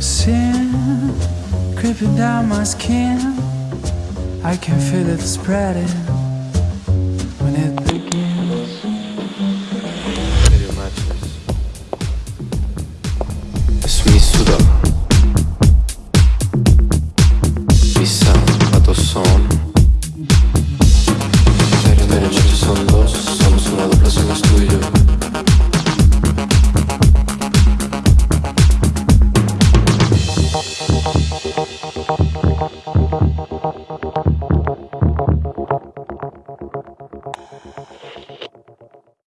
Sin creeping down my skin. I can feel it spreading.